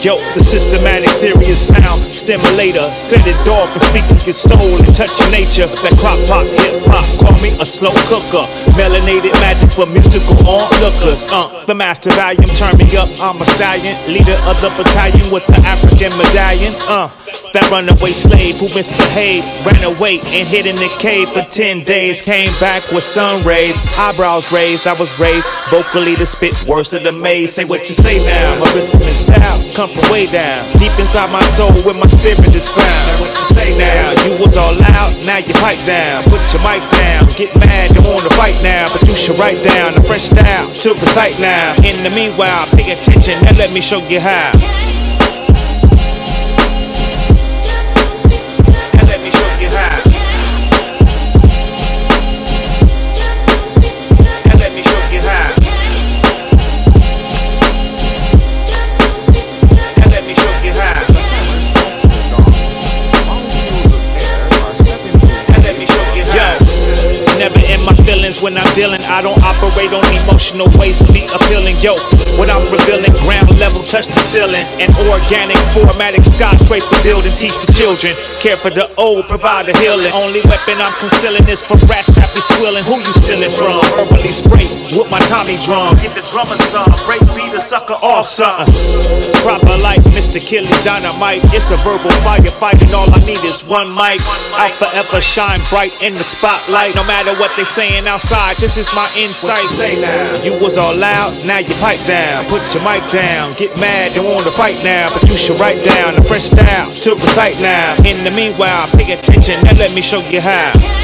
Yo, the systematic, serious sound stimulator. Set it off and speak to your soul and touch your nature. That clock pop, hip hop, call me a slow cooker. Melanated magic for musical onlookers. Uh, the master volume, turn me up. I'm a stallion, leader of the battalion with the African medallions. Uh, that runaway slave who misbehaved, ran away and hid in the cave for 10 days. Came back with sun rays, eyebrows raised. I was raised vocally to spit words to the maze. Say what you say now, my rhythm and style come from way down. Deep inside my soul where my spirit is found. What you say now, you was all out, now you pipe down. Put your mic down, get mad, you wanna fight now. But you should write down a fresh style to recite now. In the meanwhile, pay attention and let me show you how. When I'm dealing. I don't operate on emotional ways to be appealing. Yo, what I'm revealing, ground level, touch the ceiling. An organic, formatic skyscraper building, teach the children. Care for the old, provide the healing. Only weapon I'm concealing is for rats that be squealing. Who you stealing from? Verbally spray with my Tommy drum. Give the drummer some, break beat a sucker off something. Proper like Mr. Killy Dynamite. It's a verbal firefight, and all I need is one mic. I'll forever shine bright in the spotlight. No matter what they saying this is my insight. Say now, you was all loud, now you pipe down. Put your mic down, get mad, don't want to fight now. But you should write down a fresh style to recite now. In the meanwhile, pay attention and let me show you how.